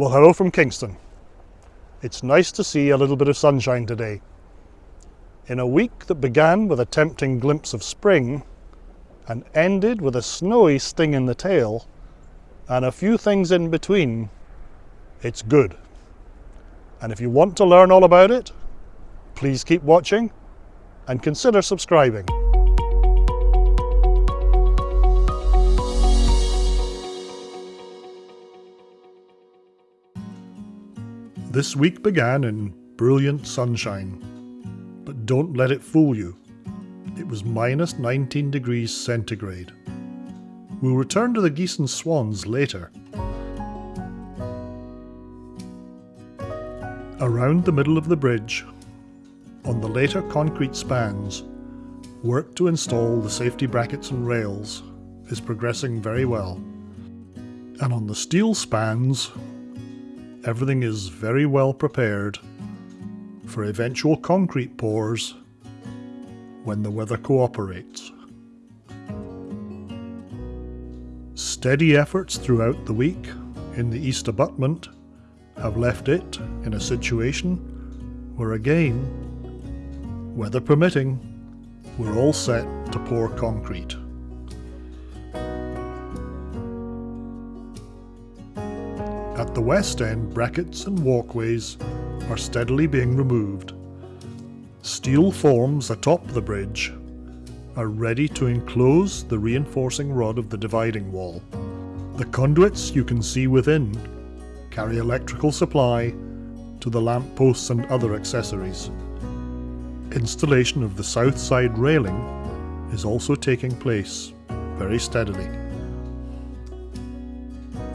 Well, hello from Kingston. It's nice to see a little bit of sunshine today. In a week that began with a tempting glimpse of spring and ended with a snowy sting in the tail and a few things in between, it's good. And if you want to learn all about it, please keep watching and consider subscribing. This week began in brilliant sunshine, but don't let it fool you. It was minus 19 degrees centigrade. We'll return to the geese and swans later. Around the middle of the bridge, on the later concrete spans, work to install the safety brackets and rails is progressing very well. And on the steel spans, everything is very well prepared for eventual concrete pours when the weather cooperates. Steady efforts throughout the week in the east abutment have left it in a situation where again, weather permitting, we're all set to pour concrete. At the west end, brackets and walkways are steadily being removed. Steel forms atop the bridge are ready to enclose the reinforcing rod of the dividing wall. The conduits you can see within carry electrical supply to the lamp posts and other accessories. Installation of the south side railing is also taking place very steadily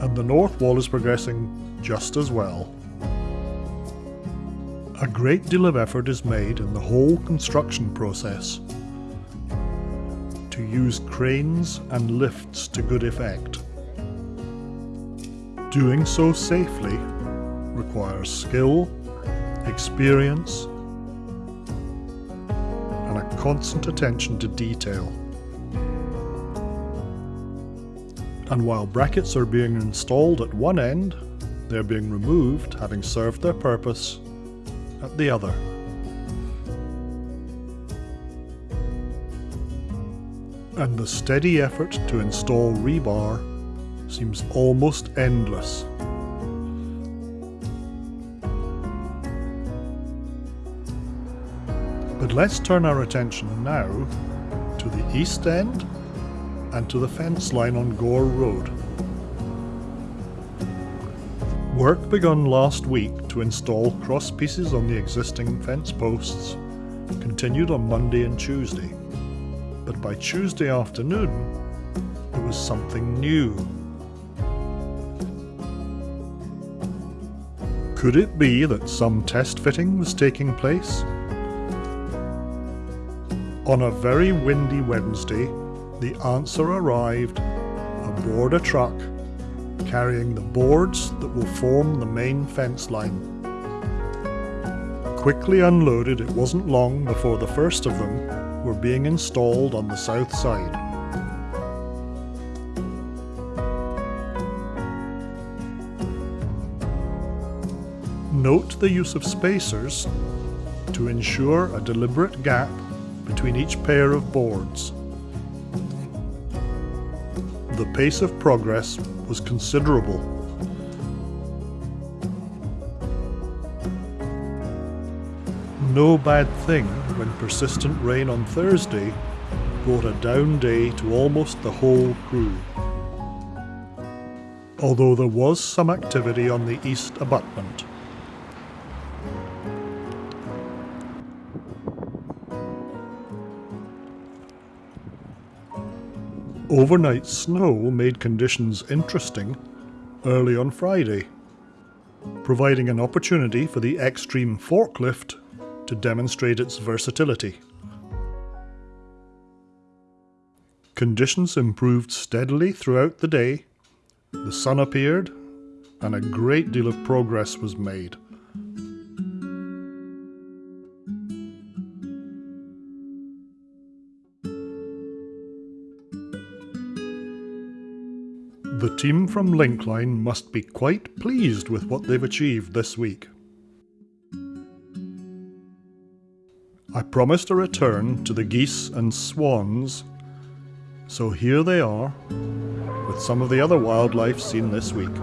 and the north wall is progressing just as well. A great deal of effort is made in the whole construction process to use cranes and lifts to good effect. Doing so safely requires skill, experience, and a constant attention to detail. And while brackets are being installed at one end, they're being removed, having served their purpose, at the other. And the steady effort to install rebar seems almost endless. But let's turn our attention now to the east end and to the fence line on Gore Road. Work begun last week to install cross pieces on the existing fence posts continued on Monday and Tuesday, but by Tuesday afternoon there was something new. Could it be that some test fitting was taking place? On a very windy Wednesday, the answer arrived aboard a truck carrying the boards that will form the main fence line. Quickly unloaded, it wasn't long before the first of them were being installed on the south side. Note the use of spacers to ensure a deliberate gap between each pair of boards. The pace of progress was considerable. No bad thing when persistent rain on Thursday brought a down day to almost the whole crew. Although there was some activity on the east abutment. Overnight snow made conditions interesting early on Friday, providing an opportunity for the Xtreme forklift to demonstrate its versatility. Conditions improved steadily throughout the day, the sun appeared, and a great deal of progress was made. The team from Linkline must be quite pleased with what they've achieved this week. I promised a return to the geese and swans, so here they are, with some of the other wildlife seen this week.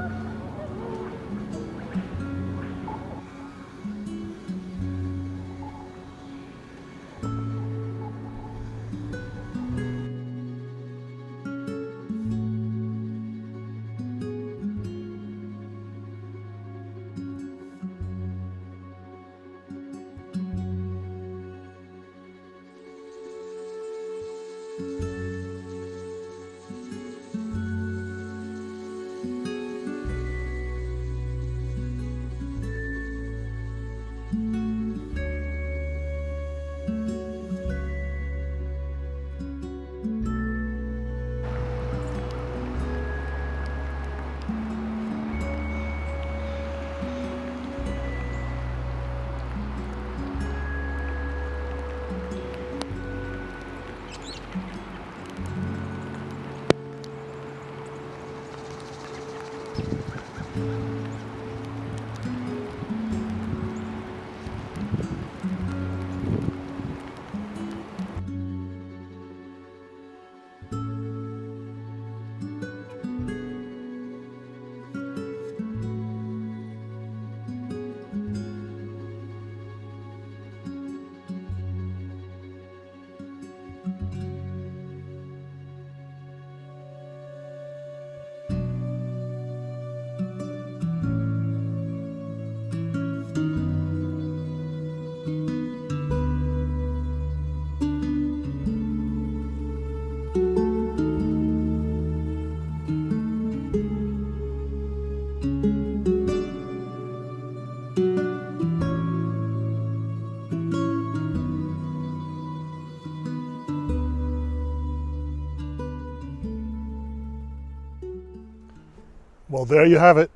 Well, there you have it.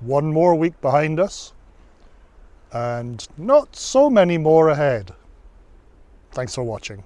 One more week behind us and not so many more ahead. Thanks for watching.